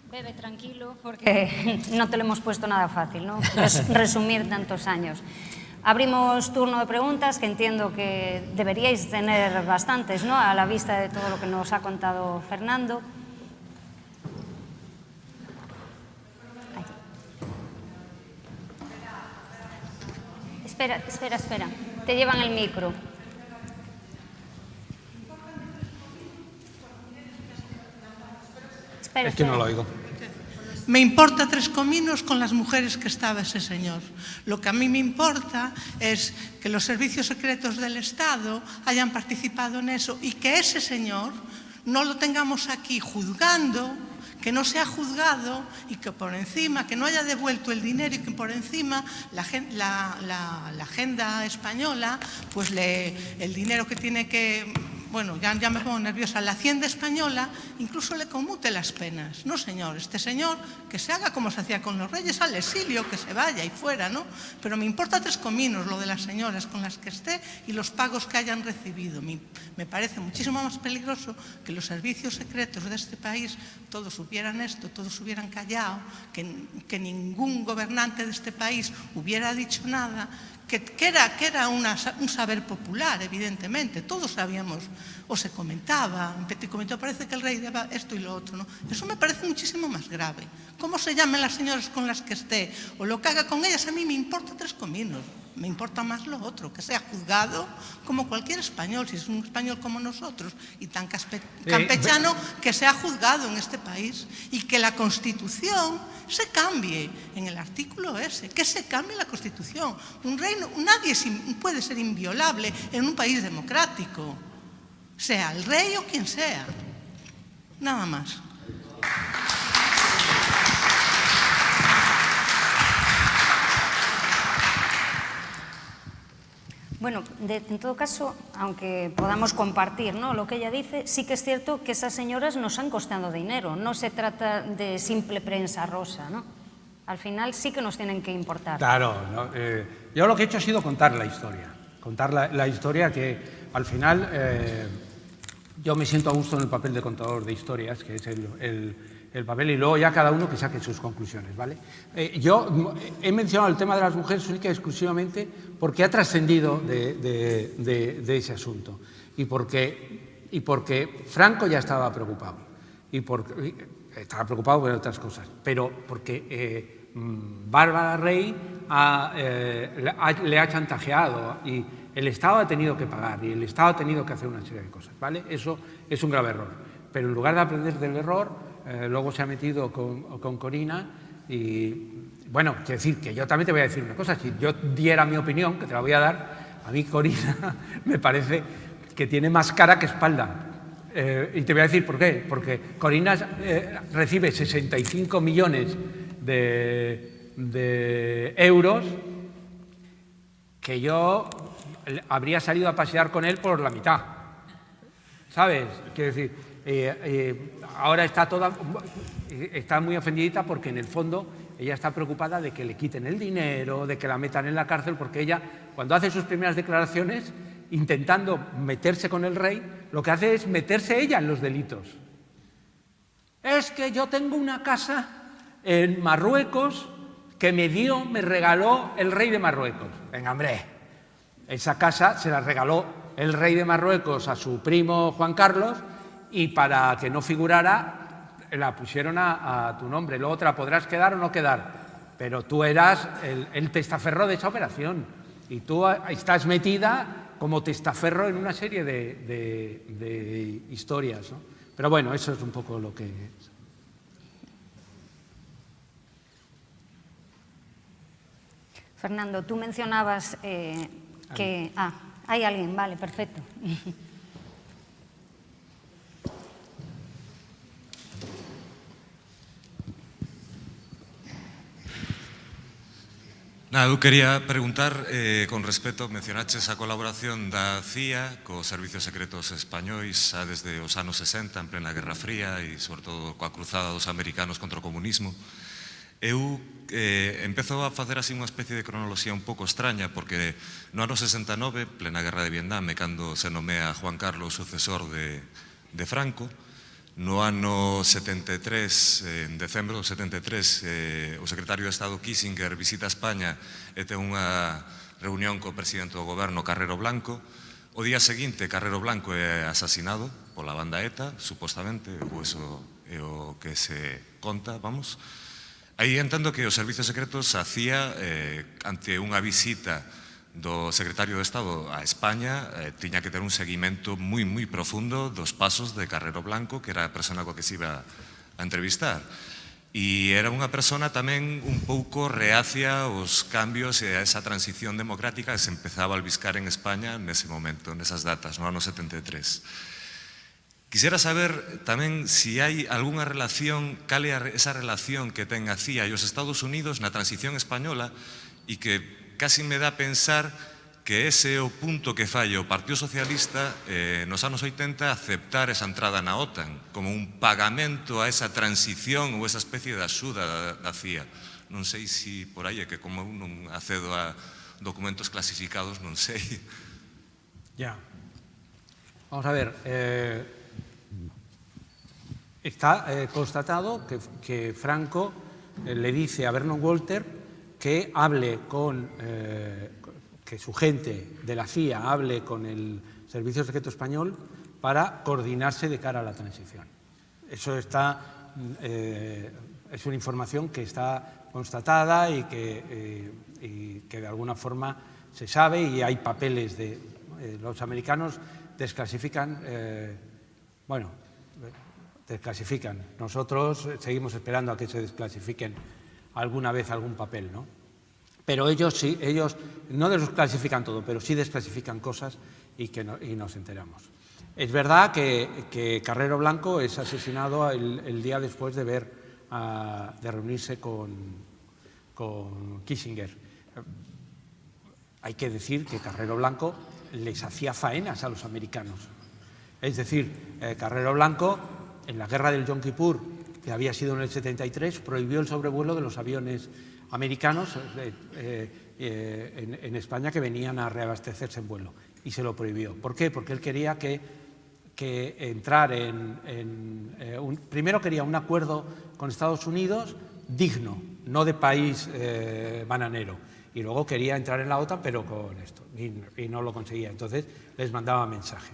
Bebe tranquilo porque <laughs> no te lo hemos puesto nada fácil, ¿no? resumir tantos años. Abrimos turno de preguntas que entiendo que deberíais tener bastantes, ¿no? A la vista de todo lo que nos ha contado Fernando. Espera, espera, espera. Te llevan el micro. Espera, es que no lo oigo. Me importa tres cominos con las mujeres que estaba ese señor. Lo que a mí me importa es que los servicios secretos del Estado hayan participado en eso y que ese señor no lo tengamos aquí juzgando, que no sea juzgado y que por encima, que no haya devuelto el dinero y que por encima la, la, agenda española, pues le, el dinero que tiene que bueno, ya, ya, me pongo nerviosa, la Hacienda Española incluso le conmute las penas. No, señor, este señor que se haga como se hacía con los reyes, al exilio, que se vaya y fuera, ¿no? Pero me importa tres cominos lo de las señoras con las que esté y los pagos que hayan recibido. Me, parece muchísimo más peligroso que los servicios secretos de este país todos hubieran esto, todos hubieran callado, que ningún gobernante de este país hubiera dicho nada, que, que era, que era una, un saber popular, evidentemente, todos sabíamos, o se comentaba, te comentó, parece que el rey daba esto y lo otro, ¿no? Eso me parece muchísimo más grave. Cómo se llamen las señoras con las que esté, o lo que haga con ellas, a mí me importa tres cominos, me importa más lo otro, que sea juzgado como cualquier español, si es un español como nosotros y tan eh, campechano, que sea juzgado en este país y que la Constitución se cambie en el artículo ese, que se cambie la Constitución. Un reino, nadie puede ser inviolable en un país democrático, sea el rey o quien sea. Nada más. Bueno, de, en todo caso, aunque podamos compartir ¿no? lo que ella dice, sí que es cierto que esas señoras nos han costado dinero. No se trata de simple prensa rosa, ¿no? Al final sí que nos tienen que importar. Claro, ¿no? eh, yo lo que he hecho ha sido contar la historia. Contar la, historia que al final eh, yo me siento a gusto en el papel de contador de historias, que es el el papel y luego ya cada uno que saque sus conclusiones. ¿vale? Eh, yo he mencionado el tema de las mujeres única y exclusivamente porque ha trascendido de, de, de, de, ese asunto y porque, y porque Franco ya estaba preocupado. Y porque, estaba preocupado por otras cosas, pero porque eh, Bárbara Rey ha, eh, le ha chantajeado y el Estado ha tenido que pagar y el Estado ha tenido que hacer una serie de cosas. ¿vale? Eso es un grave error. Pero en lugar de aprender del error, eh, luego se ha metido con, Corina y, bueno, quiero decir que yo también te voy a decir una cosa, si yo diera mi opinión, que te la voy a dar, a mí Corina <laughs> me parece que tiene más cara que espalda. Eh, y te voy a decir por qué, porque Corina eh, recibe 65 millones de, de euros que yo habría salido a pasear con él por la mitad. ¿Sabes? Quiero decir, eh, eh, ahora está toda, muy ofendidita porque en el fondo ella está preocupada de que le quiten el dinero, de que la metan en la cárcel, porque ella, cuando hace sus primeras declaraciones, intentando meterse con el rey, lo que hace es meterse ella en los delitos. Es que yo tengo una casa en Marruecos que me dio, me regaló el rey de Marruecos. Venga, hombre, esa casa se la regaló el rey de Marruecos a su primo Juan Carlos y para que no figurara la pusieron a, a, tu nombre. Luego la podrás quedar o no quedar, pero tú eras el, el testaferro de esa operación y tú estás metida como testaferro en una serie de, de, de historias. ¿no? Pero bueno, eso es un poco lo que... Fernando, tú mencionabas eh, que... Ah, hay alguien, vale, perfecto. <laughs> Nada, eu quería preguntar, eh, con respecto, mencionaches a colaboración da CIA cos servicios secretos españois xa desde os anos 60, en plena Guerra Fría e, sobre todo, coa cruzada dos americanos contra o comunismo. Eu eh, empezo a facer así unha especie de cronoloxía un pouco extraña, porque no ano 69, plena Guerra de Vietnam, cando se nomea Juan Carlos sucesor de, de Franco, No ano 73, en decembro do 73, eh, o secretario de Estado Kissinger visita España e ten unha reunión co presidente do goberno Carrero Blanco. O día seguinte Carrero Blanco é asasinado pola banda ETA, supostamente, ou eso é o que se conta, vamos. Aí entendo que os servizos secretos facía hacía eh, ante unha visita do secretario de Estado a España eh, tiña que ter un seguimento moi, moi profundo dos pasos de Carrero Blanco, que era a persona coa que se iba a entrevistar. E era unha persona tamén un pouco reacia aos cambios e a esa transición democrática que se empezaba a albiscar en España nese momento, nesas datas, no ano 73. Quisera saber tamén se si hai algunha relación, cal é esa relación que ten a CIA e os Estados Unidos na transición española e que casi me dá pensar que ese é o punto que falla o Partido Socialista eh, nos anos 80 aceptar esa entrada na OTAN como un pagamento a esa transición ou esa especie de axuda da, da CIA. Non sei se si por aí é que como eu non acedo a documentos clasificados, non sei. Ya. Vamos a ver, eh, está eh, constatado que, que Franco eh, le dice a Vernon Walter que hable con, eh, que su gente de la CIA hable con el Servicio Secreto Español para coordinarse de cara a la transición. Eso está, eh, es una información que está constatada y que, eh, y que, de alguna forma se sabe y hay papeles de los americanos desclasifican, bueno, desclasifican. Nosotros seguimos esperando a que se desclasifiquen alguna vez algún papel, ¿no? Pero ellos sí, ellos no desclasifican todo, pero sí desclasifican cosas y, que no, y nos enteramos. Es verdad que, que, Carrero Blanco es asesinado el, el día después de ver, uh, de reunirse con, con Kissinger. Hay que decir que Carrero Blanco les hacía faenas a los americanos. Es decir, eh, Carrero Blanco en la guerra del Yom Kippur, que había sido en el 73, prohibió el sobrevuelo de los aviones americanos eh, eh, eh, en, España que venían a reabastecerse en vuelo y se lo prohibió. ¿Por qué? Porque él quería que, entrar en... eh, primero quería un acuerdo con Estados Unidos digno, no de país bananero. Y luego quería entrar en la OTAN, pero con esto, y, y no lo conseguía. Entonces les mandaba mensaje.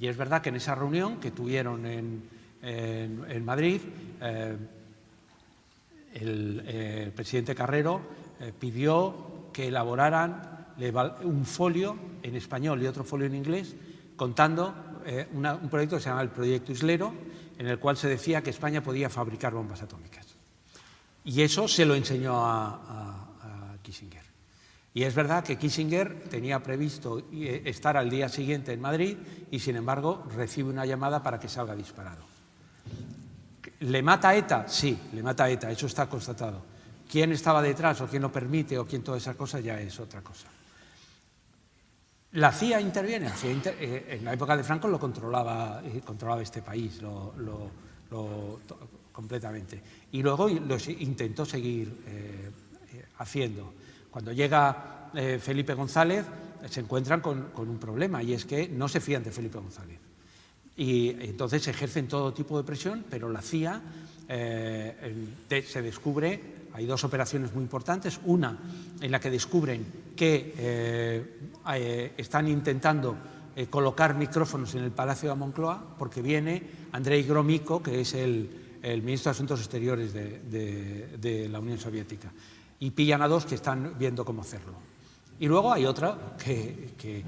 Y es verdad que en esa reunión que tuvieron en, en, Madrid, eh, el, eh, presidente Carrero eh, pidió que elaboraran un folio en español y otro folio en inglés contando un proyecto que se llama el Proyecto Islero, en el cual se decía que España podía fabricar bombas atómicas. Y eso se lo enseñó a, Kissinger. Y es verdad que Kissinger tenía previsto estar al día siguiente en Madrid y, sin embargo, recibe una llamada para que salga disparado. ¿Le mata ETA? Sí, le mata ETA, eso está constatado. ¿Quién estaba detrás o quién lo permite o quién toda esa cosa ya es otra cosa. La CIA interviene, eh, en la época de Franco lo controlaba, eh, controlaba este país lo, lo, completamente. Y luego lo intentó seguir eh, haciendo. Cuando llega Felipe González, se encuentran con un problema y es que no se fían de Felipe González y entonces ejercen todo tipo de presión, pero la CIA eh, se descubre, hay dos operaciones muy importantes, una en la que descubren que eh, eh, están intentando colocar micrófonos en el Palacio de Moncloa porque viene Andrei Gromyko, que es el, el ministro de Asuntos Exteriores de, de, de la Unión Soviética, y pillan a dos que están viendo cómo hacerlo. Y luego hay otra que,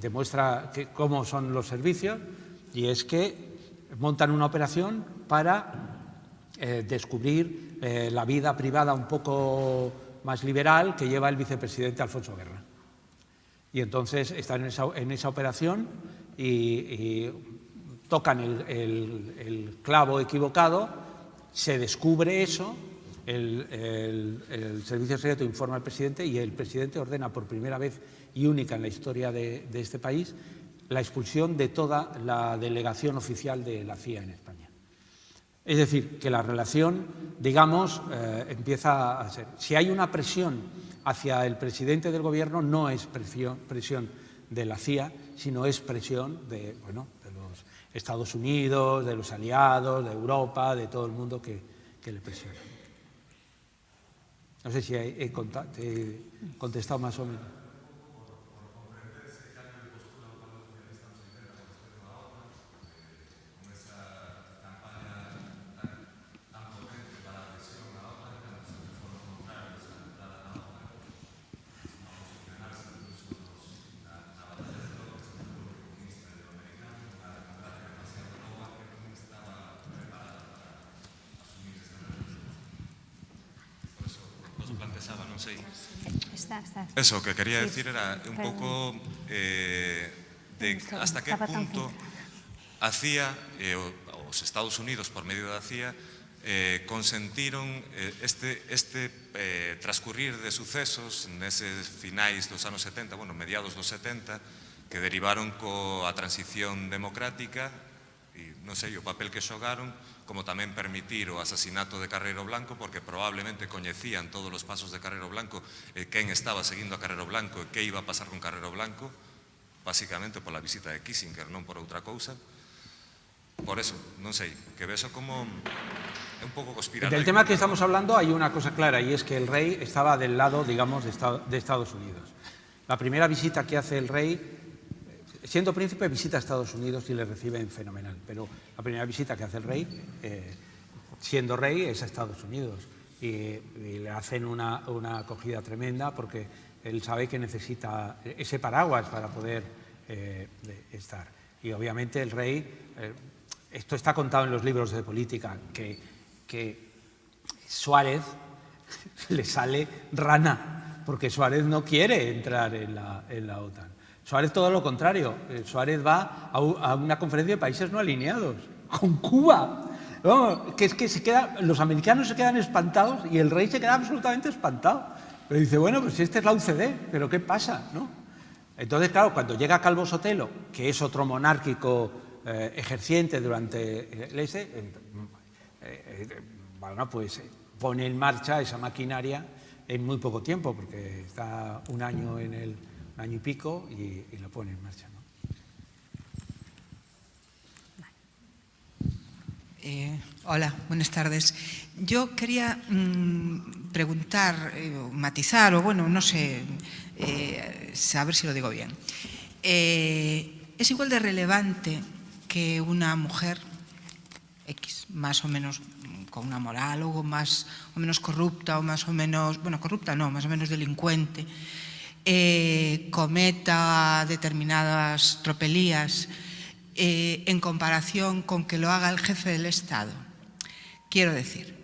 demuestra cómo son los servicios, y es que montan una operación para eh, descubrir eh, la vida privada un poco más liberal que lleva el vicepresidente Alfonso Guerra. Y entonces están en esa, operación y, tocan el, clavo equivocado, se descubre eso el, servicio secreto informa al presidente y el presidente ordena por primera vez y única en la historia de este país la expulsión de toda la delegación oficial de la CIA en España. Es decir, que la relación, digamos, eh, empieza a ser. Si hay una presión hacia el presidente del gobierno, no es presión, de la CIA, sino es presión de, bueno, de los Estados Unidos, de los aliados, de Europa, de todo el mundo que, le presiona. No sé si he contestado más o menos. pasaba, non sei. Está, está. Eso, que quería decir era un pouco eh, de hasta que punto a CIA, eh, os Estados Unidos por medio da CIA, eh, consentiron eh, este, este eh, transcurrir de sucesos neses finais dos anos 70, bueno, mediados dos 70, que derivaron coa transición democrática non sei o papel que xogaron, como tamén permitir o asasinato de Carrero Blanco, porque probablemente coñecían todos os pasos de Carrero Blanco e quen estaba seguindo a Carrero Blanco e que iba a pasar con Carrero Blanco, basicamente pola visita de Kissinger, non por outra cousa. Por eso, non sei, que beso como... É un pouco conspiranoico. Del tema que estamos hablando hay una cosa clara y es que el rey estaba del lado, digamos, de Estados Unidos. La primera visita que hace el rey siendo príncipe visita a Estados Unidos y le reciben fenomenal, pero la primera visita que hace el rey, eh, siendo rey, es a Estados Unidos y, le hacen una, una, acogida tremenda porque él sabe que necesita ese paraguas para poder eh, estar. Y obviamente el rey, eh, esto está contado en los libros de política, que, que Suárez <laughs> le sale rana, porque Suárez no quiere entrar en la, en la OTAN. Suárez todo lo contrario. Eh, Suárez va a una conferencia de países no alineados, con Cuba. Que es que se queda, los americanos se quedan espantados y el rey se queda absolutamente espantado. Pero dice, bueno, pues esta es la UCD, pero ¿qué pasa? ¿no? Entonces, claro, cuando llega Calvo Sotelo, que es otro monárquico eh, ejerciente durante el ese, eh, eh, bueno, pues pone en marcha esa maquinaria en muy poco tiempo, porque está un año en el año y pico y, lo pone en marcha. ¿no? Eh, hola, buenas tardes. Yo quería mmm, preguntar, eh, matizar, o bueno, no sé, eh, saber si lo digo bien. Eh, ¿Es igual de relevante que una mujer X, más o menos con una moral o más o menos corrupta o más o menos, bueno, corrupta no, más o menos delincuente, eh, cometa determinadas tropelías eh, en comparación con que lo haga el jefe del Estado. Quiero decir,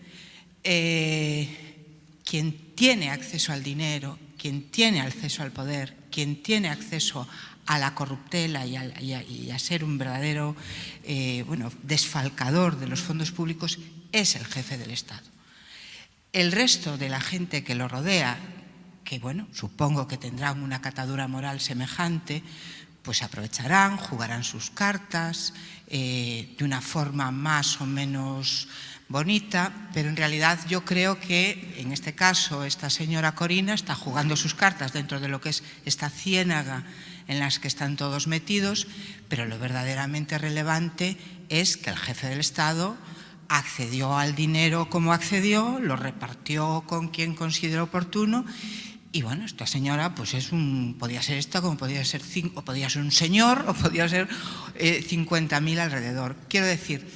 eh, quien tiene acceso al dinero, quien tiene acceso al poder, quien tiene acceso a la corruptela y a, ser un verdadero bueno, desfalcador de los fondos públicos es el jefe del Estado. El resto de la gente que lo rodea, que bueno, supongo que tendrán una catadura moral semejante, pues aprovecharán, jugarán sus cartas eh, de una forma más o menos bonita, pero en realidad yo creo que en este caso esta señora Corina está jugando sus cartas dentro de lo que es esta ciénaga en las que están todos metidos, pero lo verdaderamente relevante es que el jefe del Estado accedió al dinero como accedió, lo repartió con quien consideró oportuno y bueno, esta señora pues es un, podía ser esta como podía ser, o podía ser un señor <laughs> o podía ser eh, 50.000 alrededor. Quiero decir,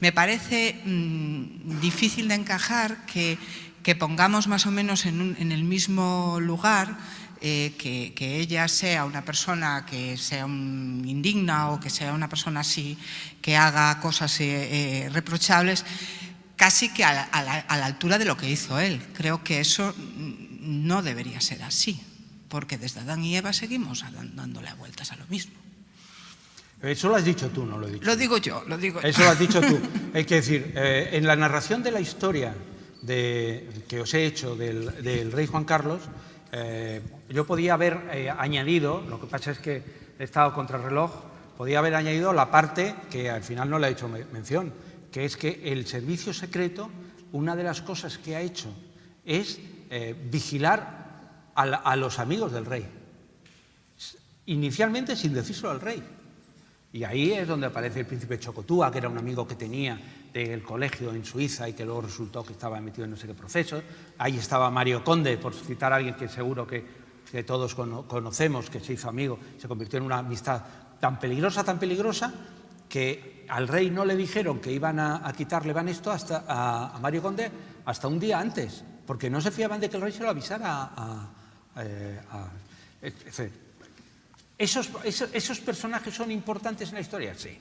me parece mmm, difícil de encajar que, que pongamos más o menos en, el mismo lugar eh, que, que, ella sea una persona que sea indigna o que sea una persona así que haga cosas eh, eh, reprochables, casi que a la, altura de lo que hizo él. Creo que eso no debería ser así, porque desde Adán y Eva seguimos dándole vueltas a lo mismo. Eso lo has dicho tú, no lo he dicho. Lo digo yo, lo digo Eso yo. lo has <laughs> dicho tú. Hay que decir, eh, en la narración de la historia que os he hecho del, rey Juan Carlos, eh, yo podía haber eh, añadido, lo que pasa es que he estado contra el reloj, podía haber añadido la parte que al final no le he hecho mención, que es que el servicio secreto, una de las cosas que ha hecho es eh, vigilar a, los amigos del rey. Inicialmente sin decírselo al rey. Y ahí es donde aparece el príncipe Chocotúa, que era un amigo que tenía del colegio en Suiza y que luego resultó que estaba metido en no sé qué proceso. Ahí estaba Mario Conde, por citar a alguien que seguro que, que todos conocemos, que se hizo amigo, se convirtió en una amistad tan peligrosa, tan peligrosa, que al rey no le dijeron que iban a, quitarle van esto hasta, a, Mario Conde hasta un día antes, porque no se fiaban de que el rey se lo avisara a, eh, ¿Esos, esos, personajes son importantes en la historia? Sí.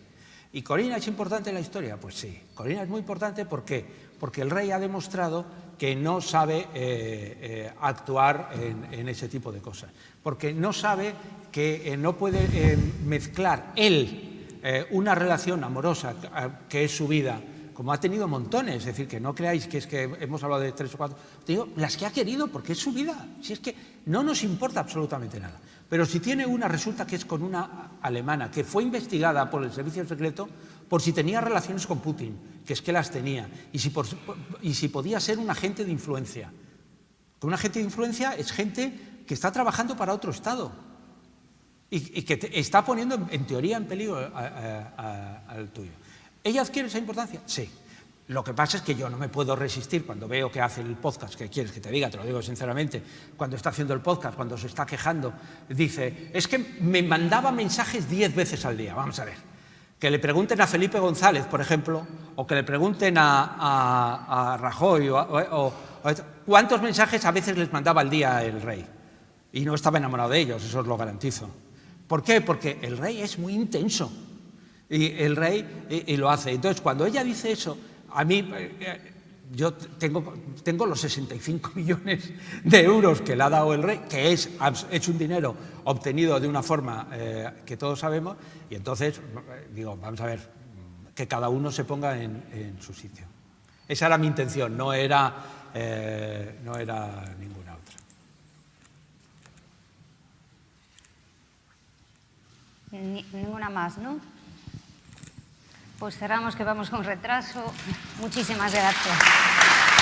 ¿Y Corina es importante en la historia? Pues sí. Corina es muy importante ¿por qué? porque el rey ha demostrado que no sabe eh, eh, actuar en, ese tipo de cosas, porque no sabe que no puede mezclar él una relación amorosa que es su vida como ha tenido montones, es decir, que no creáis que es que hemos hablado de tres o cuatro, digo, las que ha querido, porque es su vida, si es que no nos importa absolutamente nada. Pero si tiene una, resulta que es con una alemana que fue investigada por el servicio secreto por si tenía relaciones con Putin, que es que las tenía, y si, podía ser un agente de influencia. Que un agente de influencia es gente que está trabajando para otro Estado y, que está poniendo en, teoría en peligro al tuyo. ¿Ella adquiere esa importancia? Sí. Lo que pasa es que yo no me puedo resistir cuando veo que hace el podcast, que quieres que te diga, te lo digo sinceramente, cuando está haciendo el podcast, cuando se está quejando, dice, es que me mandaba mensajes diez veces al día, vamos a ver. Que le pregunten a Felipe González, por ejemplo, o que le pregunten a, Rajoy, o, cuántos mensajes a veces les mandaba al día el rey. Y no estaba enamorado de ellos, eso os lo garantizo. ¿Por qué? Porque el rey es muy intenso y el rey y, lo hace. Entonces, cuando ella dice eso, a mí, eh, yo tengo, tengo los 65 <laughs> millones de euros que le ha dado el rey, que es, es un dinero obtenido de una forma eh, que todos sabemos, y entonces, digo, vamos a ver, que cada uno se ponga en, su sitio. Esa era mi intención, no era, eh, no era ninguna otra. ninguna más, ¿no? Pues cerramos que vamos con retraso. Muchísimas gracias.